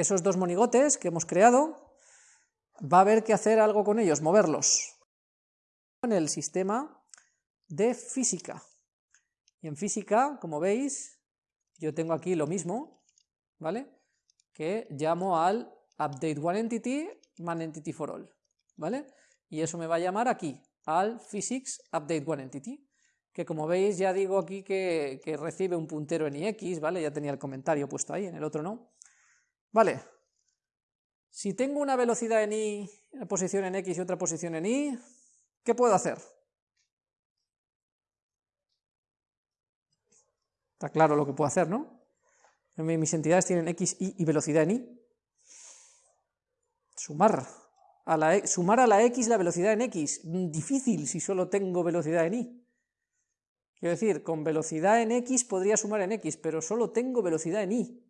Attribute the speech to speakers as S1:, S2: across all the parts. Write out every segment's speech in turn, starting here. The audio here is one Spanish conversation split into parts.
S1: esos dos monigotes que hemos creado, va a haber que hacer algo con ellos, moverlos. En el sistema de física. Y en física, como veis, yo tengo aquí lo mismo, ¿vale? Que llamo al update one entity man entity for all, ¿vale? Y eso me va a llamar aquí, al physics update one entity, que como veis ya digo aquí que, que recibe un puntero en ix, ¿vale? Ya tenía el comentario puesto ahí, en el otro no. Vale, si tengo una velocidad en y, una posición en x y otra posición en y, ¿qué puedo hacer? Está claro lo que puedo hacer, ¿no? Mis entidades tienen x, y y velocidad en y. Sumar a la, e, sumar a la x la velocidad en x. Difícil si solo tengo velocidad en y. Quiero decir, con velocidad en x podría sumar en x, pero solo tengo velocidad en y.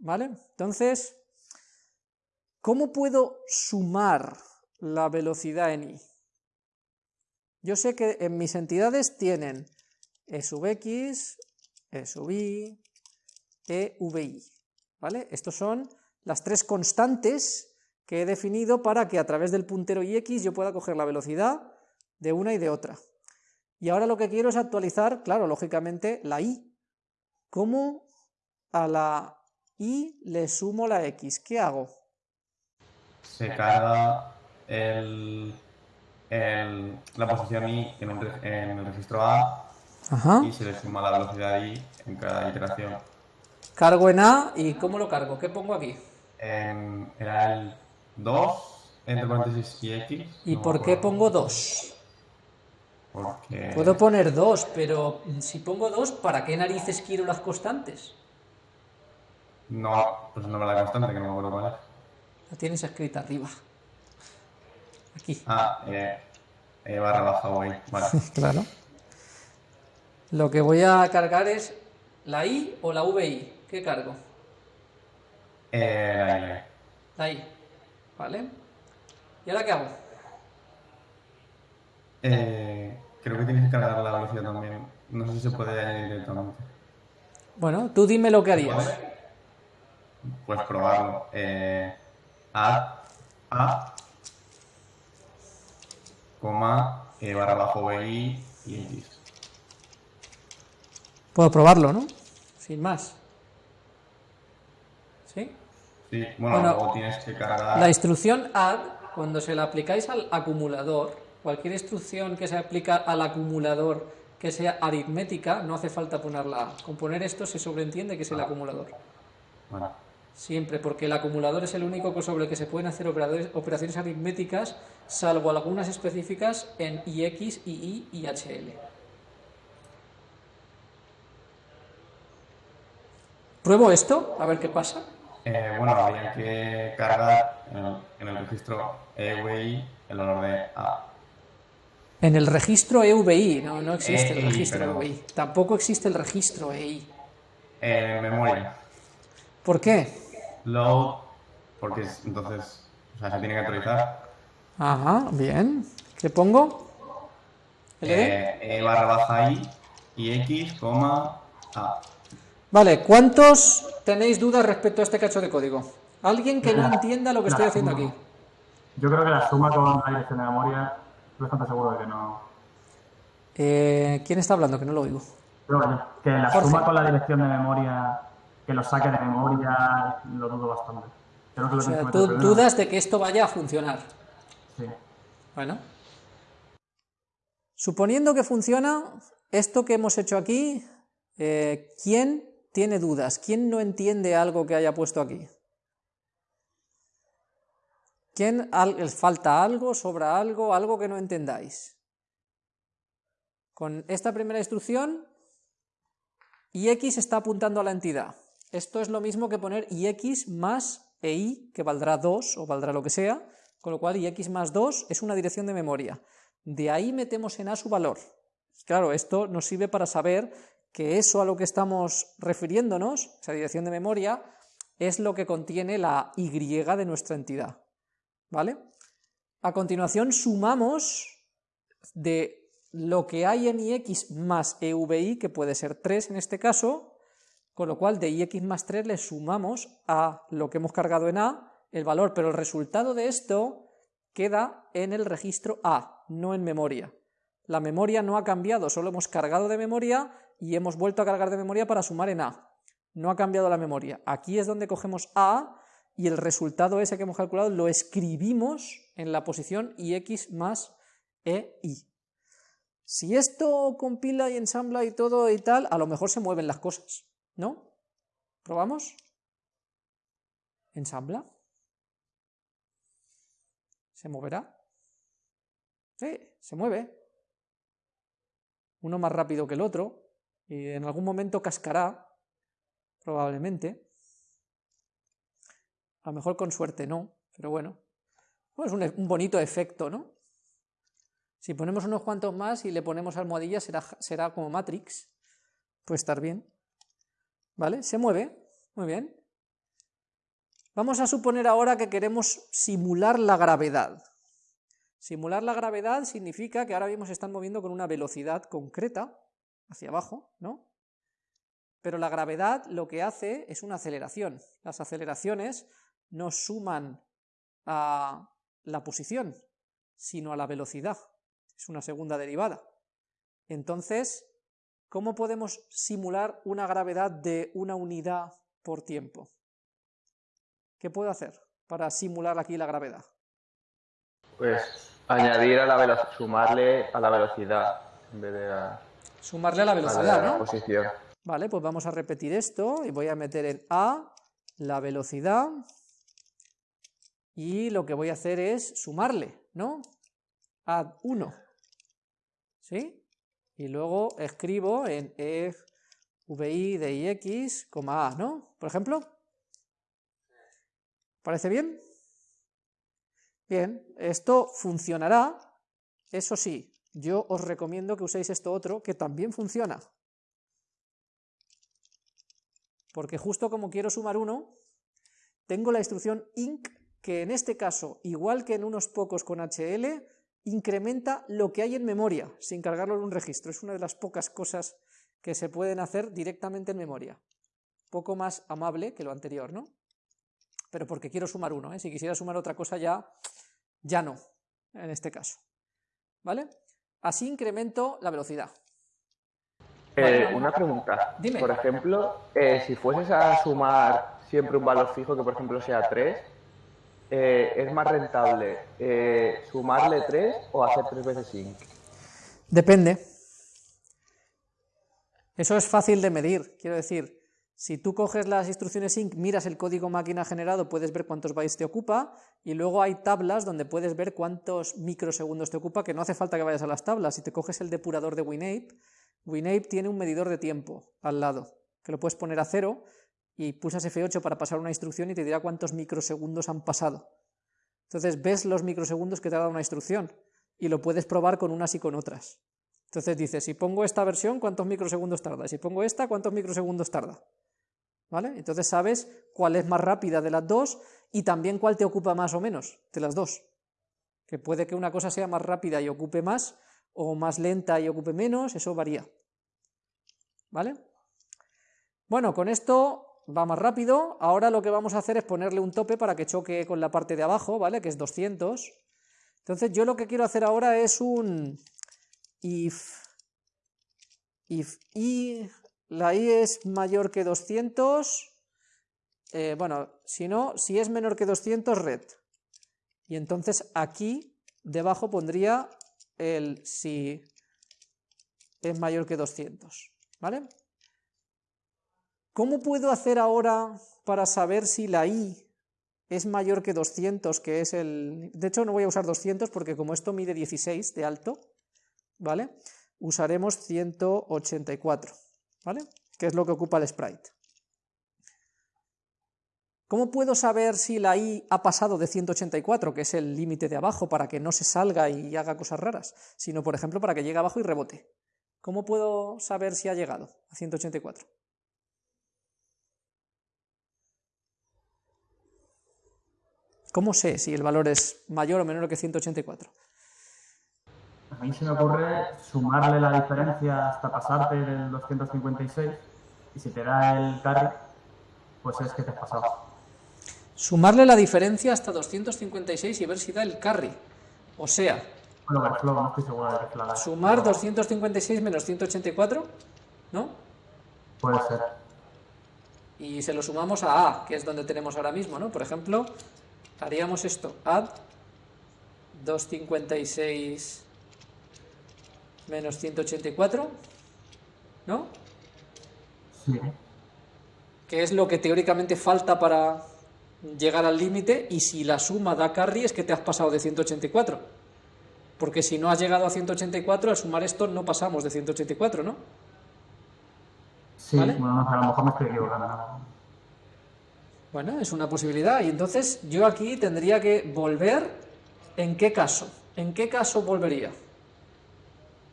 S1: ¿Vale? Entonces, ¿cómo puedo sumar la velocidad en y? Yo sé que en mis entidades tienen e sub x, e sub y, e ¿vale? Estos son las tres constantes que he definido para que a través del puntero ix yo pueda coger la velocidad de una y de otra. Y ahora lo que quiero es actualizar, claro, lógicamente, la y. ¿Cómo a la y le sumo la x? ¿Qué hago?
S2: Se carga el, la posición y en el registro A y se le suma la velocidad i en cada iteración.
S1: Cargo en A y ¿cómo lo cargo? ¿Qué pongo aquí?
S2: En, era el 2 entre paréntesis y x.
S1: ¿Y por qué pongo 2?
S2: Porque...
S1: Puedo poner 2, pero si pongo 2, ¿para qué narices quiero las constantes?
S2: No, pues no me la constante, que no me acuerdo cuál
S1: La tienes escrita arriba. Aquí.
S2: Ah, eh, eh barra baja ahí. Vale.
S1: claro. Lo que voy a cargar es la I o la VI. ¿Qué cargo?
S2: Eh, la I.
S1: La I. ¿Vale? ¿Y ahora qué hago?
S2: Eh, creo que tienes que cargar la velocidad también. No sé si se puede añadir directamente.
S1: Bueno, tú dime lo que harías.
S2: Pues probarlo. Eh, a, A, coma, eh, barra bajo VI y X.
S1: Puedo probarlo, ¿no? Sin más. ¿Sí?
S2: Sí, bueno, luego tienes que cargar...
S1: La instrucción add, cuando se la aplicáis al acumulador, cualquier instrucción que se aplica al acumulador que sea aritmética, no hace falta ponerla Con poner esto se sobreentiende que es el acumulador.
S2: Bueno.
S1: Siempre, porque el acumulador es el único sobre el que se pueden hacer operaciones aritméticas, salvo algunas específicas en IX, II y HL. ¿Pruebo esto? A ver qué pasa.
S2: Eh, bueno, habría que cargar en el, registro EUVI el valor de A.
S1: En el registro EUVI, no, no existe el registro EUVI. Tampoco existe el registro EI.
S2: Eh, memoria.
S1: ¿Por qué?
S2: Load, porque entonces o sea, se tiene que actualizar.
S1: Ajá, bien. ¿Qué pongo?
S2: Eh, e barra baja I y X, coma A.
S1: Vale, ¿cuántos tenéis dudas respecto a este cacho de código? ¿Alguien que no entienda lo que estoy haciendo aquí?
S3: Yo creo que la suma con la dirección de memoria, estoy bastante seguro de que no...
S1: Eh, ¿Quién está hablando? Que no lo oigo.
S3: que la suma con la dirección de memoria, que lo saque de memoria, lo dudo bastante.
S1: o sea, tú dudas de que esto vaya a funcionar.
S3: Sí.
S1: Bueno. Suponiendo que funciona, esto que hemos hecho aquí, eh, ¿quién tiene dudas? ¿Quién no entiende algo que haya puesto aquí? ¿Quién falta algo, sobra algo, algo que no entendáis? Con esta primera instrucción, ix está apuntando a la entidad. Esto es lo mismo que poner ix más ei, que valdrá 2 o valdrá lo que sea, con lo cual ix más 2 es una dirección de memoria. De ahí metemos en a su valor. Claro, esto nos sirve para saber que eso a lo que estamos refiriéndonos, esa dirección de memoria, es lo que contiene la y de nuestra entidad. ¿Vale? A continuación sumamos de lo que hay en ix más euvi, que puede ser 3 en este caso, Con lo cual, de ix más 3 le sumamos a lo que hemos cargado en A el valor, pero el resultado de esto queda en el registro A, no en memoria. La memoria no ha cambiado, solo hemos cargado de memoria y hemos vuelto a cargar de memoria para sumar en A. No ha cambiado la memoria. Aquí es donde cogemos A y el resultado ese que hemos calculado lo escribimos en la posición ix más EI. Si esto compila y ensambla y todo y tal, a lo mejor se mueven las cosas, ¿no? ¿Probamos? ¿Ensambla? ¿Se moverá? Sí, se mueve. Uno más rápido que el otro, y en algún momento cascará, probablemente. A lo mejor con suerte no, pero bueno. es un, un, bonito efecto, ¿no? Si ponemos unos cuantos más y le ponemos almohadillas, será, será como Matrix. Puede estar bien. ¿Vale? Se mueve. Muy bien. Vamos a suponer ahora que queremos simular la gravedad. Simular la gravedad significa que ahora mismo se están moviendo con una velocidad concreta, hacia abajo, ¿no? Pero la gravedad lo que hace es una aceleración. Las aceleraciones no suman a la posición, sino a la velocidad. Es una segunda derivada. Entonces, ¿cómo podemos simular una gravedad de una unidad por tiempo? ¿Qué puedo hacer para simular aquí la gravedad?
S4: Pues añadir a la velocidad, sumarle a la velocidad en vez de
S1: a... Sumarle a la velocidad,
S4: ¿no? Posición.
S1: Vale, pues vamos a repetir esto y voy a meter en A la velocidad y lo que voy a hacer es sumarle, ¿no? Add 1, ¿sí? Y luego escribo en e vi de ix, A, ¿no? Por ejemplo, ¿Parece bien? Bien, esto funcionará, eso sí, yo os recomiendo que uséis esto otro, que también funciona. Porque justo como quiero sumar uno, tengo la instrucción inc, que en este caso, igual que en unos pocos con HL, incrementa lo que hay en memoria, sin cargarlo en un registro. Es una de las pocas cosas que se pueden hacer directamente en memoria. Poco más amable que lo anterior, ¿no? pero porque quiero sumar uno, ¿eh? si quisiera sumar otra cosa ya, ya no, en este caso. ¿Vale? Así incremento la velocidad.
S4: Eh, una pregunta.
S1: Dime.
S4: Por ejemplo, eh, si fueses a sumar siempre un valor fijo que por ejemplo sea 3, ¿es más rentable sumarle 3 o hacer 3 veces 5?
S1: Depende. Eso es fácil de medir, quiero decir, si tú coges las instrucciones inc, miras el código máquina generado, puedes ver cuántos bytes te ocupa, y luego hay tablas donde puedes ver cuántos microsegundos te ocupa, que no hace falta que vayas a las tablas. Si te coges el depurador de WinApe, WinApe tiene un medidor de tiempo al lado, que lo puedes poner a cero, y pulsas F8 para pasar una instrucción y te dirá cuántos microsegundos han pasado. Entonces ves los microsegundos que te ha dado una instrucción, y lo puedes probar con unas y con otras. Entonces dices, si pongo esta versión, ¿cuántos microsegundos tarda? Si pongo esta, ¿cuántos microsegundos tarda? ¿Vale? Entonces sabes cuál es más rápida de las dos y también cuál te ocupa más o menos de las dos. Que puede que una cosa sea más rápida y ocupe más, o más lenta y ocupe menos, eso varía. ¿Vale? Bueno, con esto va más rápido. Ahora lo que vamos a hacer es ponerle un tope para que choque con la parte de abajo, ¿vale? Que es 200. Entonces yo lo que quiero hacer ahora es un if, if i la i es mayor que 200, eh, bueno, si no, si es menor que 200, red. Y entonces aquí debajo pondría el si es mayor que 200, ¿vale? ¿Cómo puedo hacer ahora para saber si la i es mayor que 200, que es el... De hecho, no voy a usar 200 porque como esto mide 16 de alto, ¿vale? Usaremos 184. ¿vale? Que es lo que ocupa el sprite. ¿Cómo puedo saber si la i ha pasado de 184, que es el límite de abajo, para que no se salga y haga cosas raras, sino, por ejemplo, para que llegue abajo y rebote? ¿Cómo puedo saber si ha llegado a 184? ¿Cómo sé si el valor es mayor o menor que 184?
S3: A mí se me ocurre sumarle la diferencia hasta pasarte del 256 y si te da el carry, pues es que te has pasado.
S1: Sumarle la diferencia hasta 256 y ver si da el carry. O sea,
S3: bueno, no estoy seguro de
S1: sumar 256 menos 184, ¿no?
S3: Puede ser.
S1: Y se lo sumamos a A, que es donde tenemos ahora mismo, ¿no? Por ejemplo, haríamos esto, add 256 menos 184, ¿no?
S3: Sí.
S1: Que es lo que teóricamente falta para llegar al límite y si la suma da carry es que te has pasado de 184. Porque si no has llegado a 184, al sumar esto no pasamos de 184, ¿no?
S3: Sí, bueno, a lo mejor me estoy equivocando.
S1: Bueno, es una posibilidad. Y entonces yo aquí tendría que volver. ¿En qué caso? ¿En qué caso volvería?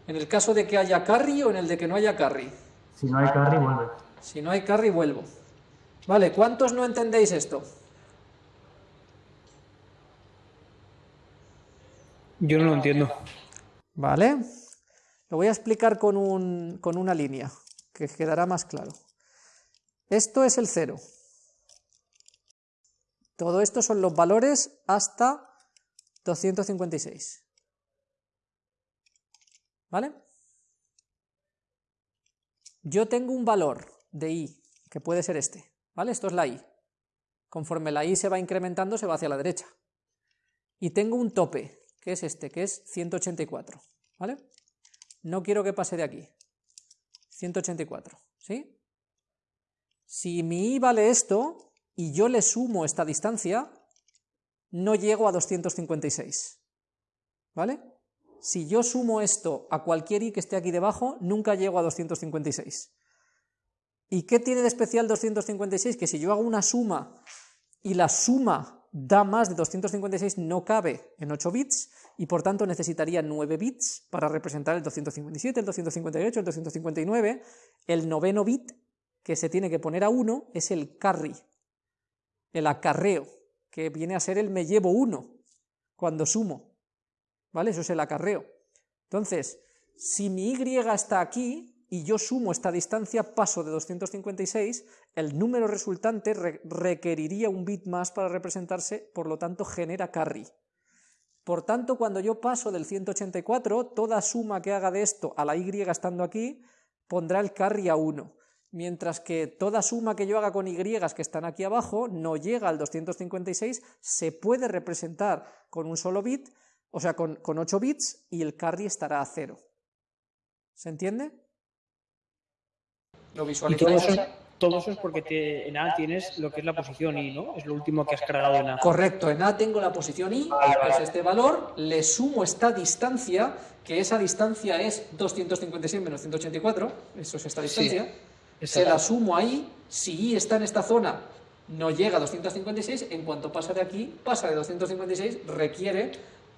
S1: ¿En el caso de que haya carry o en el de que no haya carry?
S3: Si no hay carry, vuelve.
S1: Si no hay carry, vuelvo. Vale, ¿cuántos no entendéis esto?
S5: Yo no lo entiendo.
S1: Vale. Lo voy a explicar con, un, con una línea, que quedará más claro. Esto es el cero. Todo esto son los valores hasta 256. ¿Vale? Yo tengo un valor de i, que puede ser este, ¿vale? Esto es la i. Conforme la i se va incrementando, se va hacia la derecha. Y tengo un tope, que es este, que es 184, ¿vale? No quiero que pase de aquí. 184, ¿sí? Si mi i vale esto, y yo le sumo esta distancia, no llego a 256, ¿vale? Si yo sumo esto a cualquier i que esté aquí debajo, nunca llego a 256. ¿Y qué tiene de especial 256? Que si yo hago una suma y la suma da más de 256 no cabe en 8 bits y por tanto necesitaría 9 bits para representar el 257, el 258, el 259. El noveno bit que se tiene que poner a 1 es el carry, el acarreo, que viene a ser el me llevo 1 cuando sumo. ¿Vale? Eso es el acarreo. Entonces, si mi y está aquí, y yo sumo esta distancia, paso de 256, el número resultante requeriría un bit más para representarse, por lo tanto genera carry. Por tanto, cuando yo paso del 184, toda suma que haga de esto a la y estando aquí, pondrá el carry a 1, mientras que toda suma que yo haga con y que están aquí abajo no llega al 256, se puede representar con un solo bit, o sea, con, con 8 bits, y el carry estará a 0. ¿Se entiende?
S5: Lo visualizamos. Todo eso, es porque en A tienes lo que es la posición I, ¿no? Es lo último que has cargado en A.
S1: Correcto, en A tengo la posición I, que es este valor, le sumo esta distancia, que esa distancia es 256 menos 184, eso es esta distancia, se la sumo ahí, si I está en esta zona, no llega a 256, en cuanto pasa de aquí, pasa de 256, requiere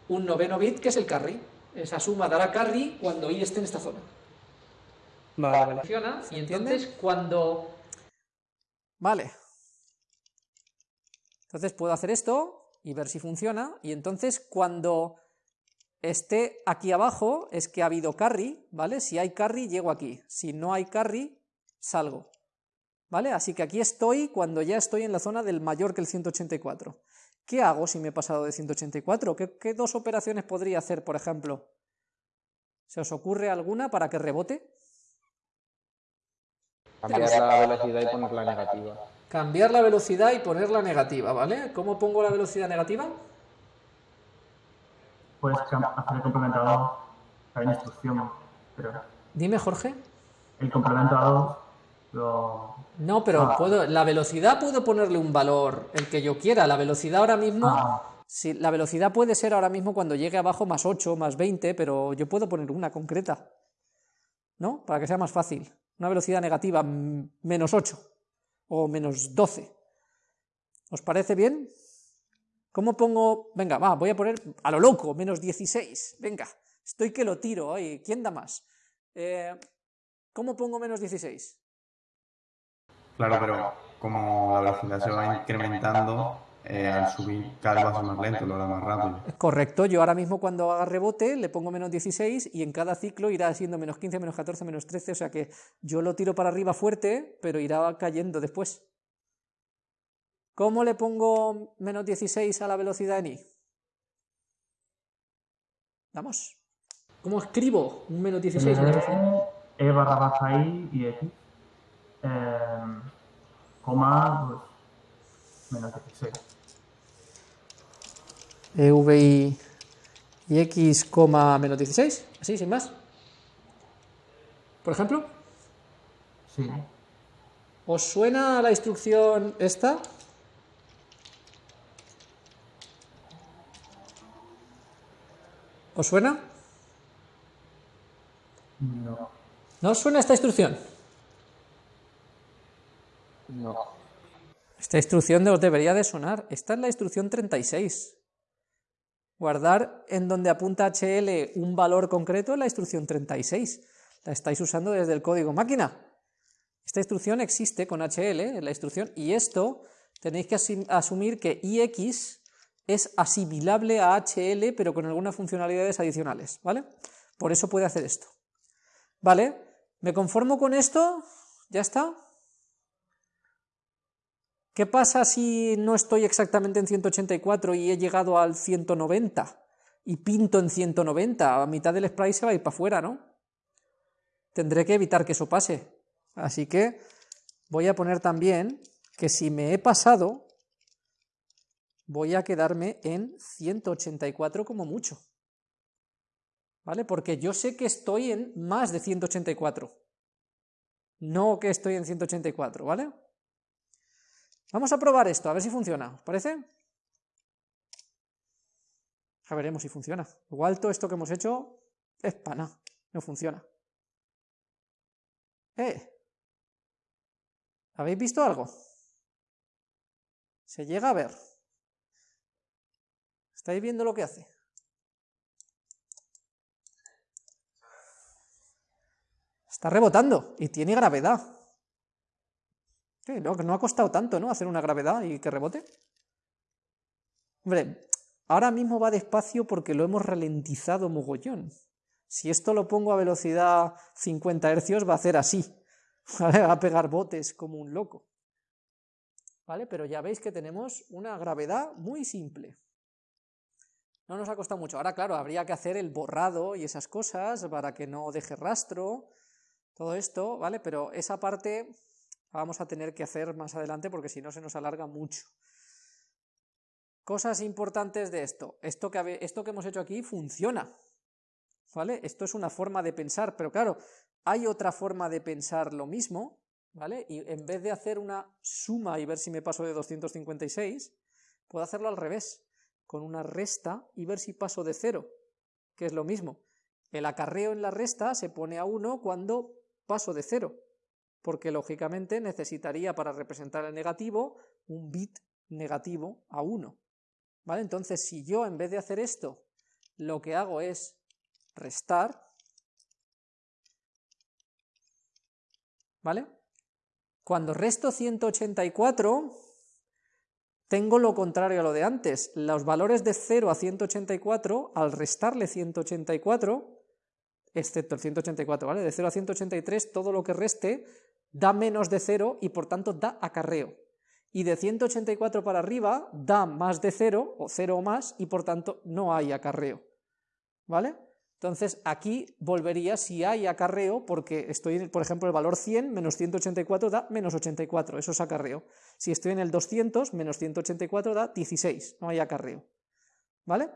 S1: un noveno bit, que es el carry. Esa suma dará carry cuando I esté en esta zona.
S5: Vale,
S1: Funciona, y entonces cuando... Vale. Entonces puedo hacer esto y ver si funciona, y entonces cuando esté aquí abajo es que ha habido carry, ¿vale? Si hay carry, llego aquí. Si no hay carry, salgo. ¿Vale? Así que aquí estoy cuando ya estoy en la zona del mayor que el 184. ¿Qué hago si me he pasado de 184? ¿Qué, qué dos operaciones podría hacer, por ejemplo? ¿Se os ocurre alguna para que rebote?
S4: Cambiar la velocidad y ponerla negativa.
S1: Cambiar la velocidad y ponerla negativa, ¿vale? ¿Cómo pongo la velocidad negativa?
S3: Pues hacer el complementado hay una instrucción, pero...
S1: Dime, Jorge.
S3: El complementado lo...
S1: No, pero ah. puedo, la velocidad puedo ponerle un valor, el que yo quiera. La velocidad ahora mismo... Ah. Si, la velocidad puede ser ahora mismo cuando llegue abajo más 8, más 20, pero yo puedo poner una concreta. ¿No? Para que sea más fácil una velocidad negativa menos 8 o menos 12. ¿Os parece bien? ¿Cómo pongo? Venga, va, voy a poner a lo loco, menos 16. Venga, estoy que lo tiro. Ay, ¿Quién da más? Eh, ¿Cómo pongo menos 16?
S2: Claro, pero como la velocidad se va incrementando, eh, al subir cada vez va a ser más lento, lo hará más rápido.
S1: Correcto, yo ahora mismo cuando haga rebote le pongo menos 16 y en cada ciclo irá siendo menos 15, menos 14, menos 13, o sea que yo lo tiro para arriba fuerte, pero irá cayendo después. ¿Cómo le pongo menos 16 a la velocidad en i? Vamos. ¿Cómo escribo un menos 16?
S3: E barra baja i y x. Eh, coma, pues, menos 16.
S1: EV y, y x, coma menos 16, así, sin más. Por ejemplo.
S3: Sí.
S1: ¿Os suena la instrucción esta? ¿Os suena?
S3: No.
S1: ¿No os suena esta instrucción?
S4: No.
S1: Esta instrucción os debería de sonar. Esta es la instrucción 36. Guardar en donde apunta HL un valor concreto es la instrucción 36. La estáis usando desde el código máquina. Esta instrucción existe con HL en la instrucción y esto tenéis que asumir que IX es asimilable a HL pero con algunas funcionalidades adicionales, ¿vale? Por eso puede hacer esto. ¿Vale? ¿Me conformo con esto? ¿Ya está? ¿Qué pasa si no estoy exactamente en 184 y he llegado al 190 y pinto en 190? A mitad del sprite se va a ir para afuera, ¿no? Tendré que evitar que eso pase. Así que voy a poner también que si me he pasado, voy a quedarme en 184 como mucho. ¿Vale? Porque yo sé que estoy en más de 184. No que estoy en 184, ¿vale? Vamos a probar esto, a ver si funciona, ¿os parece? Ya veremos si funciona. Igual todo esto que hemos hecho es pana, no funciona. ¿Eh? ¿Habéis visto algo? Se llega a ver. ¿Estáis viendo lo que hace? Está rebotando y tiene gravedad no, ha costado tanto, ¿no? Hacer una gravedad y que rebote. Hombre, ahora mismo va despacio porque lo hemos ralentizado mogollón. Si esto lo pongo a velocidad 50 Hz va a hacer así. Va a pegar botes como un loco. ¿Vale? Pero ya veis que tenemos una gravedad muy simple. No nos ha costado mucho. Ahora, claro, habría que hacer el borrado y esas cosas para que no deje rastro, todo esto, ¿vale? Pero esa parte vamos a tener que hacer más adelante porque si no se nos alarga mucho. Cosas importantes de esto. Esto que, esto que hemos hecho aquí funciona. ¿Vale? Esto es una forma de pensar, pero claro, hay otra forma de pensar lo mismo, ¿vale? Y en vez de hacer una suma y ver si me paso de 256, puedo hacerlo al revés, con una resta y ver si paso de cero, que es lo mismo. El acarreo en la resta se pone a 1 cuando paso de cero porque lógicamente necesitaría para representar el negativo un bit negativo a 1. ¿Vale? Entonces, si yo en vez de hacer esto, lo que hago es restar, ¿vale? Cuando resto 184, tengo lo contrario a lo de antes. Los valores de 0 a 184, al restarle 184, excepto el 184, ¿vale? De 0 a 183, todo lo que reste da menos de 0 y por tanto da acarreo. Y de 184 para arriba da más de 0 o 0 o más y por tanto no hay acarreo. ¿Vale? Entonces aquí volvería si hay acarreo porque estoy, en, por ejemplo, el valor 100 menos 184 da menos 84, eso es acarreo. Si estoy en el 200 menos 184 da 16, no hay acarreo. ¿Vale?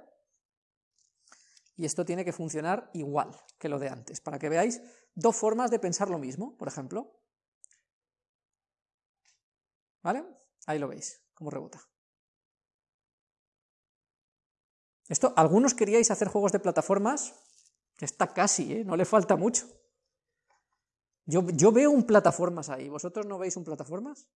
S1: Y esto tiene que funcionar igual que lo de antes, para que veáis dos formas de pensar lo mismo, por ejemplo. ¿Vale? Ahí lo veis, cómo rebota. Esto, algunos queríais hacer juegos de plataformas, está casi, ¿eh? no le falta mucho. Yo, yo veo un plataformas ahí, ¿vosotros no veis un plataformas?